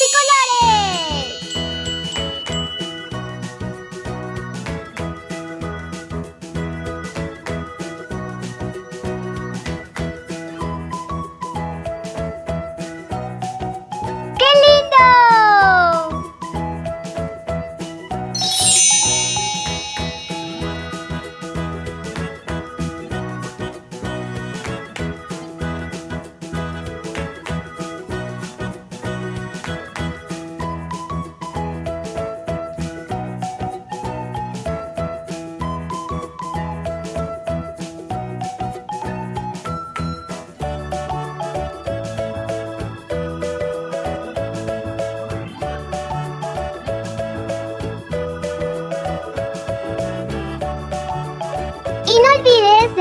y colores!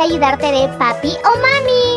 ayudarte de papi o mami.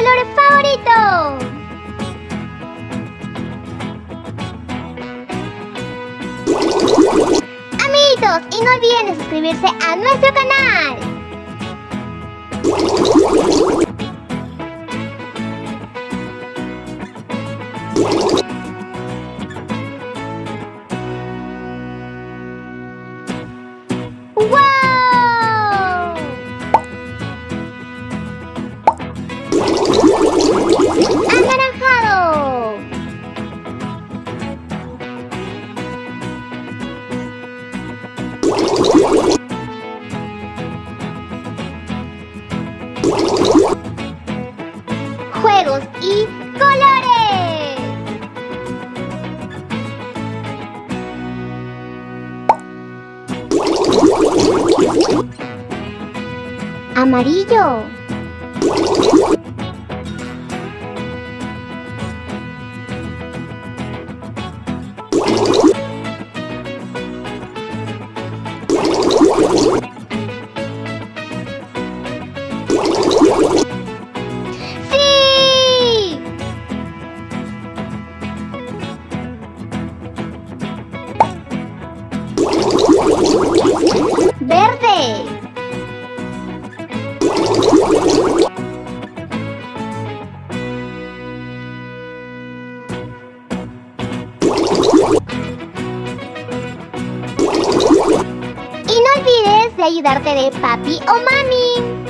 color favorito? Amiguitos, y no olviden suscribirse a nuestro canal. Amarillo. Ver y no olvides de ayudarte de papi o mami.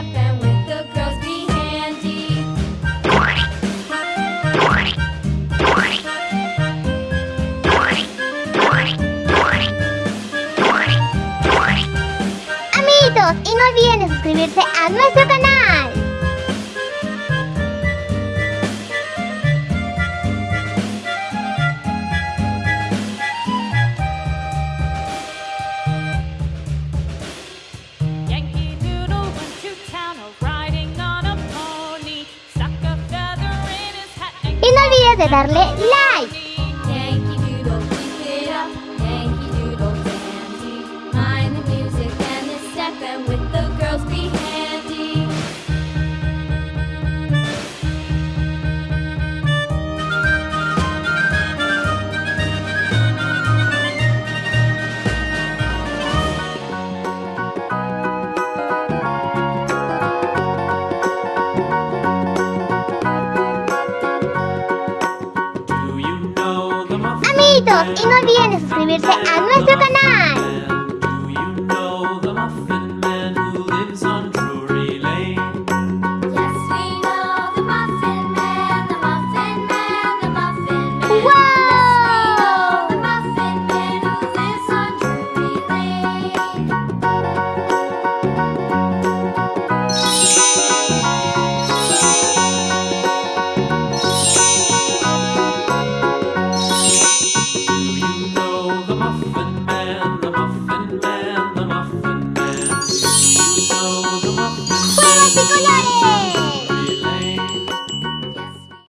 amigos y no olviden suscribirse a nuestro canal. Y no olvides de darle like. Amiguitos, y no olviden de suscribirse a nuestro canal.